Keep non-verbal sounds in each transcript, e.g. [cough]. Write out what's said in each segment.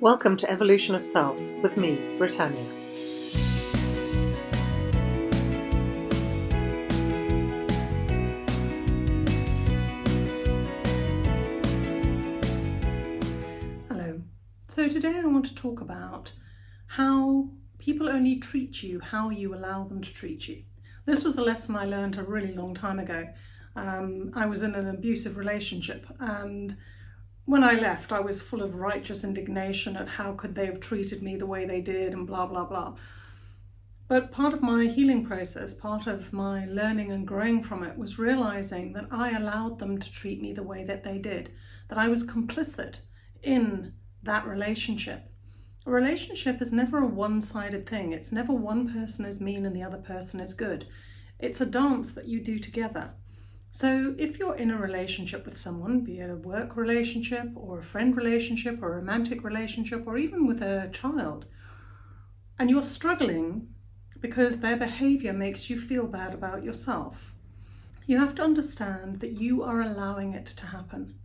Welcome to Evolution of Self with me, Britannia. Hello. So today I want to talk about how people only treat you how you allow them to treat you. This was a lesson I learned a really long time ago. Um, I was in an abusive relationship and when I left, I was full of righteous indignation at how could they have treated me the way they did and blah, blah, blah. But part of my healing process, part of my learning and growing from it was realizing that I allowed them to treat me the way that they did, that I was complicit in that relationship. A relationship is never a one-sided thing. It's never one person is mean and the other person is good. It's a dance that you do together. So if you're in a relationship with someone, be it a work relationship or a friend relationship or a romantic relationship or even with a child, and you're struggling because their behavior makes you feel bad about yourself, you have to understand that you are allowing it to happen.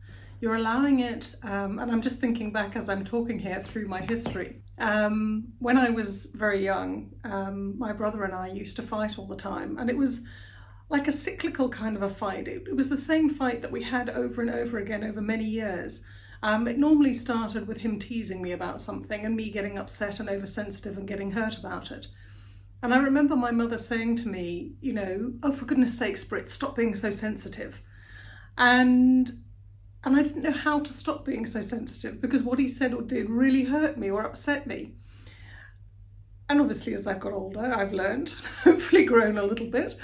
You're allowing it, um, and I'm just thinking back as I'm talking here through my history. Um, when I was very young, um, my brother and I used to fight all the time, and it was like a cyclical kind of a fight. It, it, was the same fight that we had over and over again over many years. Um, it normally started with him teasing me about something and me getting upset and oversensitive and getting hurt about it. And I remember my mother saying to me, you know, oh, for goodness sakes, Brit, stop being so sensitive. And and I didn't know how to stop being so sensitive because what he said or did really hurt me or upset me. And obviously, as I've got older, I've learned, [laughs] hopefully grown a little bit.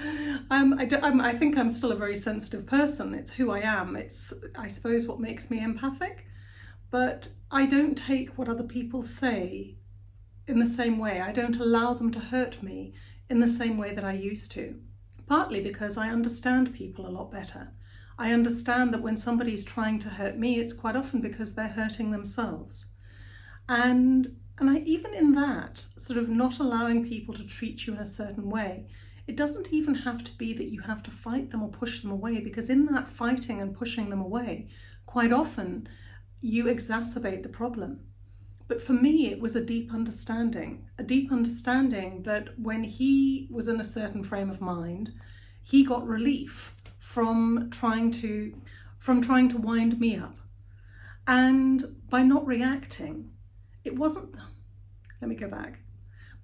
Um, I, do, I think I'm still a very sensitive person. It's who I am. It's, I suppose, what makes me empathic. But I don't take what other people say in the same way. I don't allow them to hurt me in the same way that I used to. Partly because I understand people a lot better. I understand that when somebody's trying to hurt me, it's quite often because they're hurting themselves. And and I, even in that, sort of not allowing people to treat you in a certain way, it doesn't even have to be that you have to fight them or push them away, because in that fighting and pushing them away, quite often you exacerbate the problem. But for me, it was a deep understanding, a deep understanding that when he was in a certain frame of mind, he got relief from trying to, from trying to wind me up. And by not reacting, it wasn't, let me go back,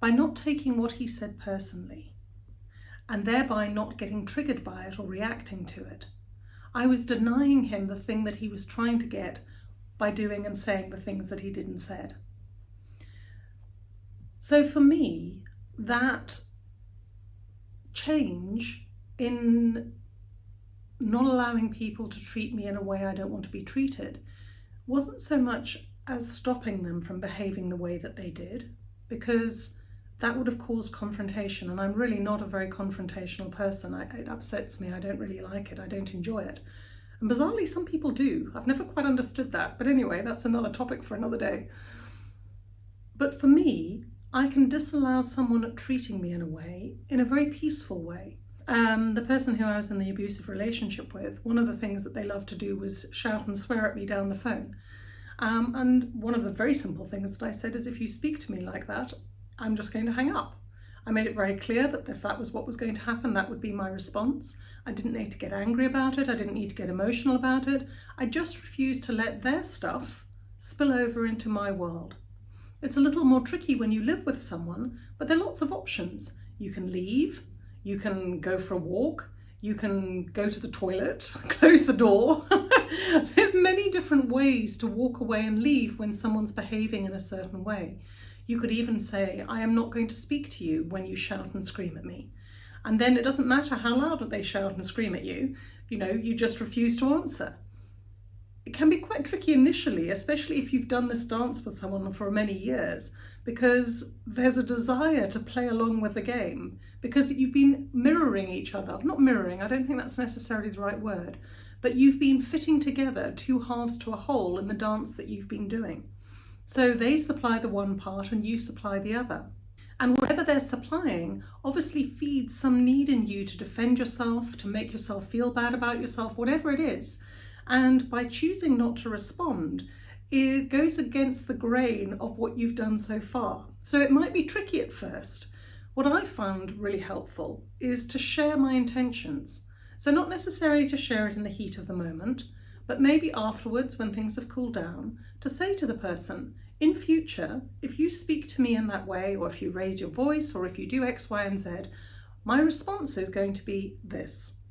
by not taking what he said personally and thereby not getting triggered by it or reacting to it, I was denying him the thing that he was trying to get by doing and saying the things that he did and said. So for me, that change in not allowing people to treat me in a way I don't want to be treated wasn't so much as stopping them from behaving the way that they did because that would have caused confrontation and I'm really not a very confrontational person. I, it upsets me, I don't really like it, I don't enjoy it. And bizarrely some people do. I've never quite understood that, but anyway, that's another topic for another day. But for me, I can disallow someone treating me in a way, in a very peaceful way. Um, the person who I was in the abusive relationship with, one of the things that they loved to do was shout and swear at me down the phone. Um, and one of the very simple things that I said is if you speak to me like that, I'm just going to hang up. I made it very clear that if that was what was going to happen, that would be my response. I didn't need to get angry about it. I didn't need to get emotional about it. I just refused to let their stuff spill over into my world. It's a little more tricky when you live with someone, but there are lots of options. You can leave, you can go for a walk, you can go to the toilet, [laughs] close the door. [laughs] There's many different ways to walk away and leave when someone's behaving in a certain way. You could even say, I am not going to speak to you when you shout and scream at me. And then it doesn't matter how loud they shout and scream at you, you know, you just refuse to answer. It can be quite tricky initially, especially if you've done this dance with someone for many years, because there's a desire to play along with the game because you've been mirroring each other. Not mirroring, I don't think that's necessarily the right word, but you've been fitting together two halves to a whole in the dance that you've been doing. So they supply the one part and you supply the other. And whatever they're supplying obviously feeds some need in you to defend yourself, to make yourself feel bad about yourself, whatever it is. And by choosing not to respond, it goes against the grain of what you've done so far. So it might be tricky at first. What I found really helpful is to share my intentions. So not necessarily to share it in the heat of the moment, but maybe afterwards when things have cooled down, to say to the person, in future, if you speak to me in that way, or if you raise your voice, or if you do X, Y, and Z, my response is going to be this.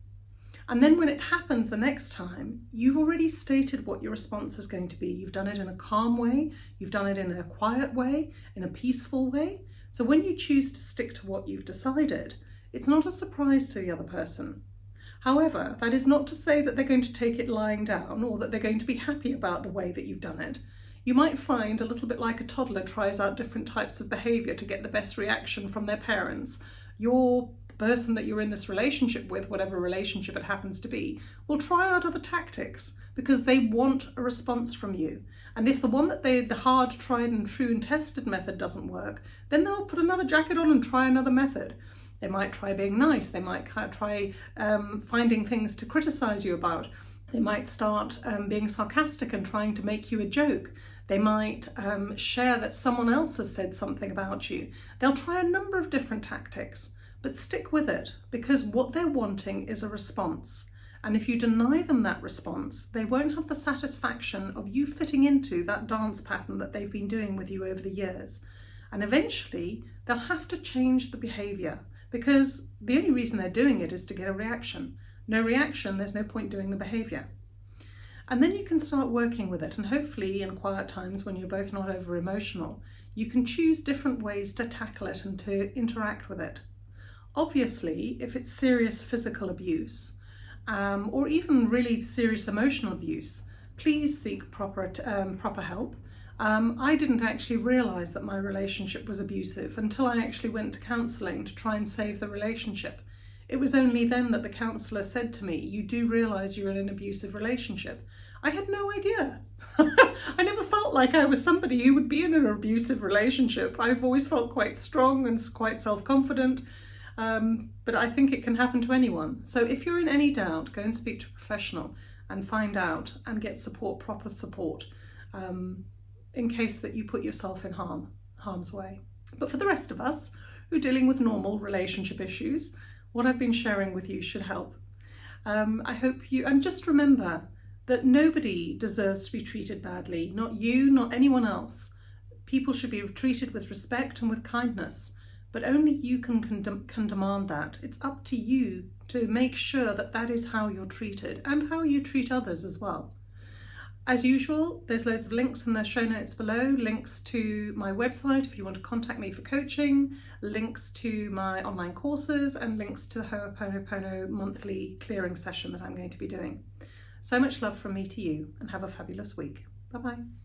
And then when it happens the next time, you've already stated what your response is going to be. You've done it in a calm way, you've done it in a quiet way, in a peaceful way. So when you choose to stick to what you've decided, it's not a surprise to the other person. However, that is not to say that they're going to take it lying down or that they're going to be happy about the way that you've done it. You might find a little bit like a toddler tries out different types of behaviour to get the best reaction from their parents. Your person that you're in this relationship with, whatever relationship it happens to be, will try out other tactics because they want a response from you. And if the one that they, the hard, tried and true and tested method doesn't work, then they'll put another jacket on and try another method. They might try being nice. They might try um, finding things to criticize you about. They might start um, being sarcastic and trying to make you a joke. They might um, share that someone else has said something about you. They'll try a number of different tactics. But stick with it because what they're wanting is a response. And if you deny them that response, they won't have the satisfaction of you fitting into that dance pattern that they've been doing with you over the years. And eventually, they'll have to change the behaviour because the only reason they're doing it is to get a reaction. No reaction, there's no point doing the behaviour. And then you can start working with it, and hopefully, in quiet times when you're both not over emotional, you can choose different ways to tackle it and to interact with it. Obviously, if it's serious physical abuse um, or even really serious emotional abuse, please seek proper, um, proper help. Um, I didn't actually realise that my relationship was abusive until I actually went to counselling to try and save the relationship. It was only then that the counsellor said to me, you do realise you're in an abusive relationship. I had no idea. [laughs] I never felt like I was somebody who would be in an abusive relationship. I've always felt quite strong and quite self-confident um, but I think it can happen to anyone. So if you're in any doubt, go and speak to a professional and find out and get support, proper support, um, in case that you put yourself in harm, harm's way. But for the rest of us who are dealing with normal relationship issues, what I've been sharing with you should help. Um, I hope you, and just remember that nobody deserves to be treated badly, not you, not anyone else. People should be treated with respect and with kindness but only you can, can, can demand that. It's up to you to make sure that that is how you're treated and how you treat others as well. As usual, there's loads of links in the show notes below, links to my website if you want to contact me for coaching, links to my online courses and links to the Ho'oponopono monthly clearing session that I'm going to be doing. So much love from me to you and have a fabulous week. Bye-bye.